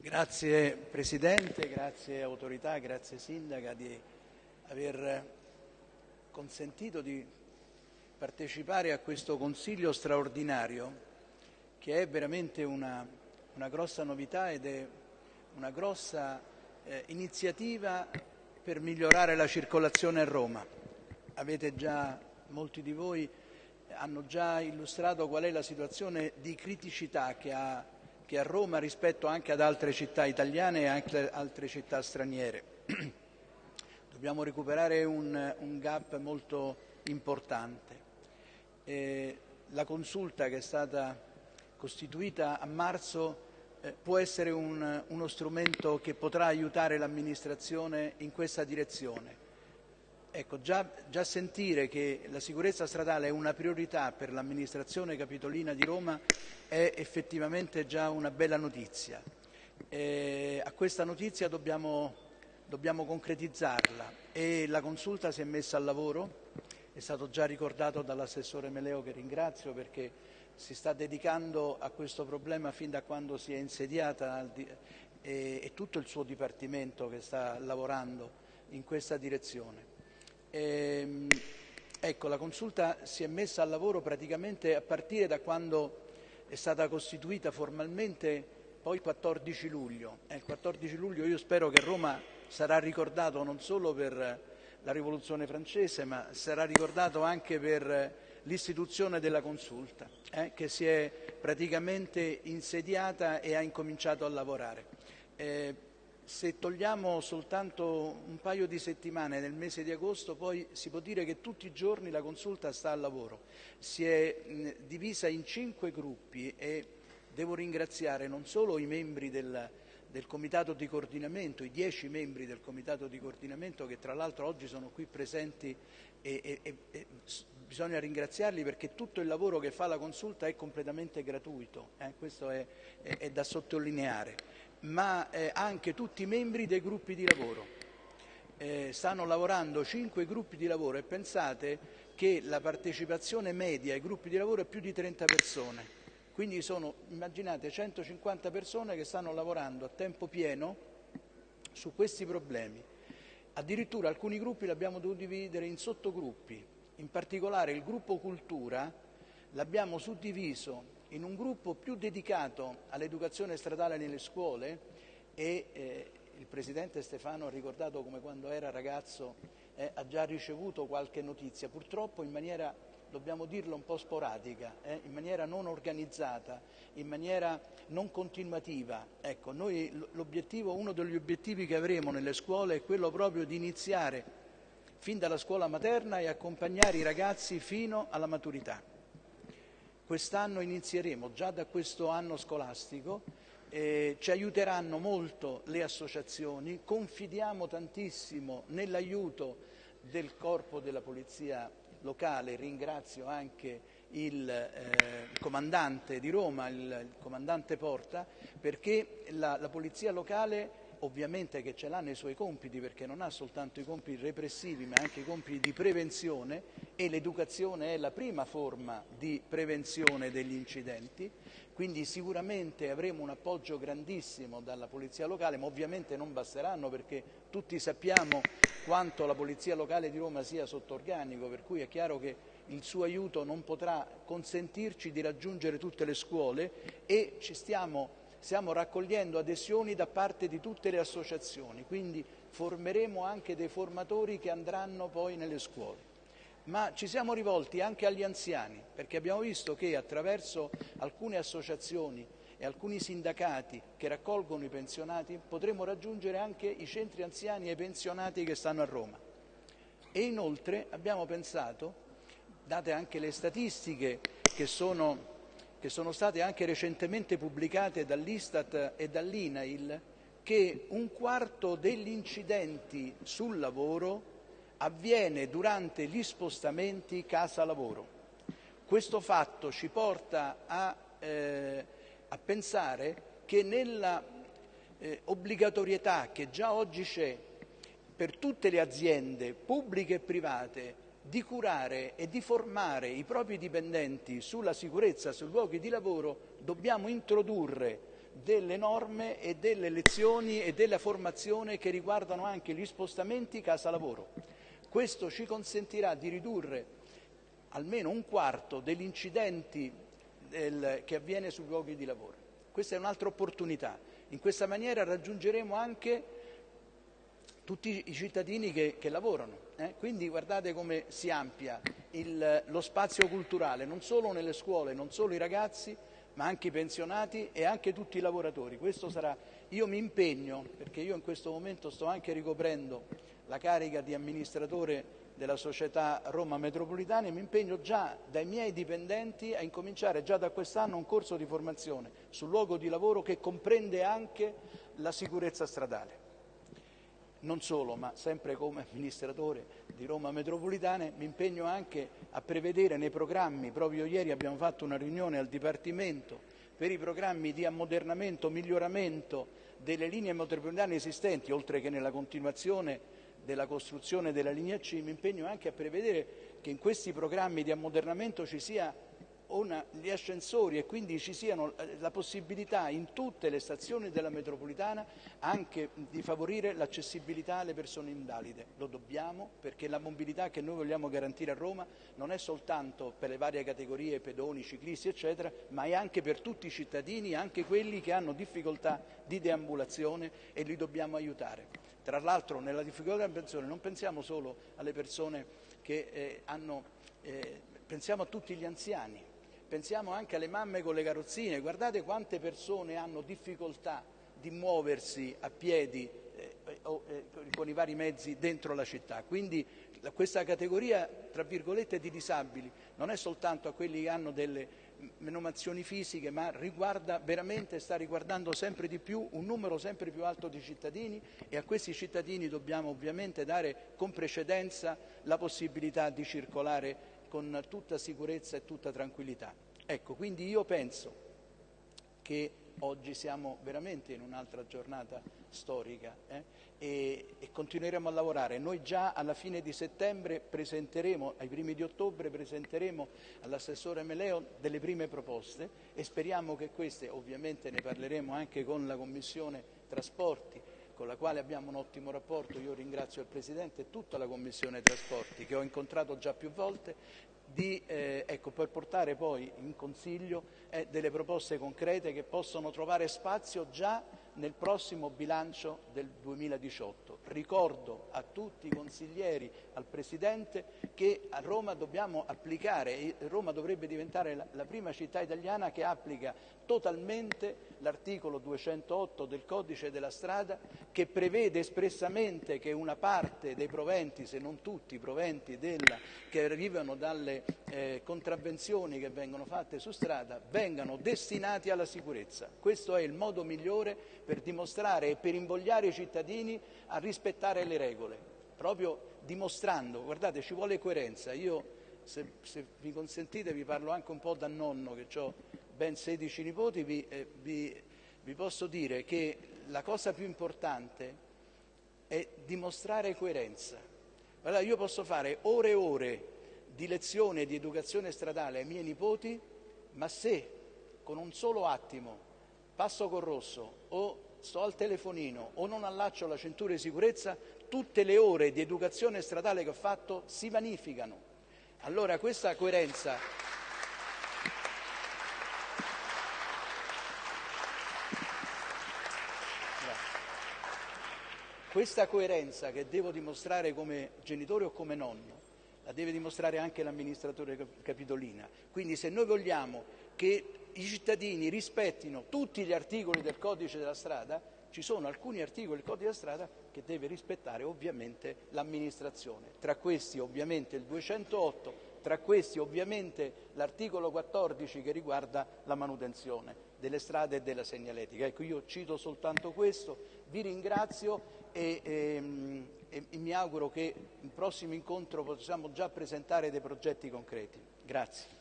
Grazie Presidente, grazie autorità, grazie Sindaca di aver consentito di partecipare a questo Consiglio straordinario che è veramente una, una grossa novità ed è una grossa eh, iniziativa per migliorare la circolazione a Roma. Avete già, molti di voi hanno già illustrato qual è la situazione di criticità che ha, che ha Roma rispetto anche ad altre città italiane e anche altre città straniere. Dobbiamo recuperare un, un gap molto importante. Eh, la consulta che è stata costituita a marzo eh, può essere un, uno strumento che potrà aiutare l'amministrazione in questa direzione. Ecco, già, già, sentire che la sicurezza stradale è una priorità per l'amministrazione capitolina di Roma è effettivamente già una bella notizia. Eh, a questa notizia dobbiamo, dobbiamo concretizzarla e la consulta si è messa al lavoro, è stato già ricordato dall'assessore Meleo che ringrazio perché si sta dedicando a questo problema fin da quando si è insediata e, e tutto il suo dipartimento che sta lavorando in questa direzione. E, ehm, ecco, la consulta si è messa al lavoro praticamente a partire da quando è stata costituita formalmente poi il 14 luglio. Eh, il 14 luglio io spero che Roma sarà ricordato non solo per la rivoluzione francese, ma sarà ricordato anche per l'istituzione della consulta, eh, che si è praticamente insediata e ha incominciato a lavorare. Eh, se togliamo soltanto un paio di settimane nel mese di agosto, poi si può dire che tutti i giorni la consulta sta al lavoro. Si è divisa in cinque gruppi e devo ringraziare non solo i membri del, del comitato di coordinamento, i dieci membri del comitato di coordinamento che tra l'altro oggi sono qui presenti e, e, e bisogna ringraziarli perché tutto il lavoro che fa la consulta è completamente gratuito, eh? questo è, è, è, da sottolineare, ma eh, anche tutti i membri dei gruppi di lavoro. Eh, stanno lavorando cinque gruppi di lavoro e pensate che la partecipazione media ai gruppi di lavoro è più di 30 persone, quindi sono, immaginate, 150 persone che stanno lavorando a tempo pieno su questi problemi. Addirittura alcuni gruppi li abbiamo dovuti dividere in sottogruppi, in particolare il gruppo cultura l'abbiamo suddiviso in un gruppo più dedicato all'educazione stradale nelle scuole e eh, il Presidente Stefano ha ricordato come quando era ragazzo eh, ha già ricevuto qualche notizia, purtroppo in maniera, dobbiamo dirlo, un po' sporadica, eh, in maniera non organizzata, in maniera non continuativa. Ecco, noi uno degli obiettivi che avremo nelle scuole è quello proprio di iniziare fin dalla scuola materna e accompagnare i ragazzi fino alla maturità. Quest'anno inizieremo, già da questo anno scolastico, eh, ci aiuteranno molto le associazioni, confidiamo tantissimo nell'aiuto del corpo della polizia locale, ringrazio anche il, eh, comandante di Roma, il, il, comandante Porta, perché la, la polizia locale ovviamente che ce l'ha nei suoi compiti perché non ha soltanto i compiti repressivi ma anche i compiti di prevenzione e l'educazione è la prima forma di prevenzione degli incidenti, quindi sicuramente avremo un appoggio grandissimo dalla Polizia Locale, ma ovviamente non basteranno perché tutti sappiamo quanto la Polizia Locale di Roma sia sotto organico, per cui è chiaro che il suo aiuto non potrà consentirci di raggiungere tutte le scuole e ci stiamo stiamo raccogliendo adesioni da parte di tutte le associazioni, quindi formeremo anche dei formatori che andranno poi nelle scuole. Ma ci siamo rivolti anche agli anziani, perché abbiamo visto che attraverso alcune associazioni e alcuni sindacati che raccolgono i pensionati potremo raggiungere anche i centri anziani e i pensionati che stanno a Roma. E inoltre abbiamo pensato, date anche le statistiche che sono che sono state anche recentemente pubblicate dall'Istat e dall'INAIL, che un quarto degli incidenti sul lavoro avviene durante gli spostamenti casa-lavoro. Questo fatto ci porta a, eh, a pensare che nella eh, obbligatorietà che già oggi c'è per tutte le aziende pubbliche e private di curare e di formare i propri dipendenti sulla sicurezza sui luoghi di lavoro, dobbiamo introdurre delle norme e delle lezioni e della formazione che riguardano anche gli spostamenti casa lavoro. Questo ci consentirà di ridurre almeno un quarto degli incidenti del, che avviene sui luoghi di lavoro. Questa è un'altra opportunità. In questa maniera raggiungeremo anche tutti i cittadini che, che lavorano. Eh? Quindi guardate come si amplia il, lo spazio culturale, non solo nelle scuole, non solo i ragazzi, ma anche i pensionati e anche tutti i lavoratori. Sarà, io mi impegno, perché io in questo momento sto anche ricoprendo la carica di amministratore della società Roma Metropolitana e mi impegno già dai miei dipendenti a incominciare già da quest'anno un corso di formazione sul luogo di lavoro che comprende anche la sicurezza stradale. Non solo, ma sempre come amministratore di Roma Metropolitana mi impegno anche a prevedere nei programmi, proprio ieri abbiamo fatto una riunione al Dipartimento per i programmi di ammodernamento, miglioramento delle linee metropolitane esistenti, oltre che nella continuazione della costruzione della linea C, mi impegno anche a prevedere che in questi programmi di ammodernamento ci sia una, gli ascensori e quindi ci siano eh, la possibilità in tutte le stazioni della metropolitana anche di favorire l'accessibilità alle persone invalide. Lo dobbiamo perché la mobilità che noi vogliamo garantire a Roma non è soltanto per le varie categorie, pedoni, ciclisti, eccetera, ma è anche per tutti i cittadini, anche quelli che hanno difficoltà di deambulazione e li dobbiamo aiutare. Tra l'altro nella difficoltà di pensione non pensiamo solo alle persone che eh, hanno, eh, pensiamo a tutti gli anziani, pensiamo anche alle mamme con le carrozzine, guardate quante persone hanno difficoltà di muoversi a piedi eh, o eh, con i vari mezzi dentro la città. Quindi questa categoria, tra virgolette, di disabili non è soltanto a quelli che hanno delle menomazioni fisiche, ma riguarda veramente, sta riguardando sempre di più un numero sempre più alto di cittadini e a questi cittadini dobbiamo ovviamente dare con precedenza la possibilità di circolare con tutta sicurezza e tutta tranquillità. Ecco, quindi io penso che oggi siamo veramente in un'altra giornata storica eh? e, e, continueremo a lavorare. Noi già alla fine di settembre presenteremo, ai primi di ottobre presenteremo all'assessore Meleo delle prime proposte e speriamo che queste, ovviamente ne parleremo anche con la Commissione Trasporti, con la quale abbiamo un ottimo rapporto, io ringrazio il Presidente e tutta la Commissione Trasporti che ho incontrato già più volte, di, eh, ecco, per portare poi in Consiglio eh, delle proposte concrete che possono trovare spazio già nel prossimo bilancio del 2018. Ricordo a tutti i consiglieri, al Presidente, che a Roma dobbiamo applicare, Roma dovrebbe diventare la, la prima città italiana che applica totalmente l'articolo 208 del codice della strada che prevede espressamente che una parte dei proventi, se non tutti i proventi della, che arrivano dalle eh, contravvenzioni che vengono fatte su strada, vengano destinati alla sicurezza. Questo è il modo migliore per dimostrare e per invogliare i cittadini a rispettare le regole, proprio dimostrando, guardate, ci vuole coerenza. Io, se, se vi consentite, vi parlo anche un po' da nonno che ho ben 16 nipoti, vi, eh, vi, vi posso dire che la cosa più importante è dimostrare coerenza. Allora io posso fare ore e ore di lezione di educazione stradale ai miei nipoti, ma se con un solo attimo passo col rosso o sto al telefonino o non allaccio la cintura di sicurezza, tutte le ore di educazione stradale che ho fatto si vanificano. Allora questa coerenza Questa coerenza che devo dimostrare come genitore o come nonno, la deve dimostrare anche l'amministratore capitolina. Quindi se noi vogliamo che i cittadini rispettino tutti gli articoli del codice della strada, ci sono alcuni articoli del codice della strada che deve rispettare ovviamente l'amministrazione. Tra questi ovviamente il 208, tra questi ovviamente l'articolo 14 che riguarda la manutenzione delle strade e della segnaletica. Ecco, io cito soltanto questo, vi ringrazio e, e, ehm, e, mi auguro che il prossimo incontro possiamo già presentare dei progetti concreti. Grazie.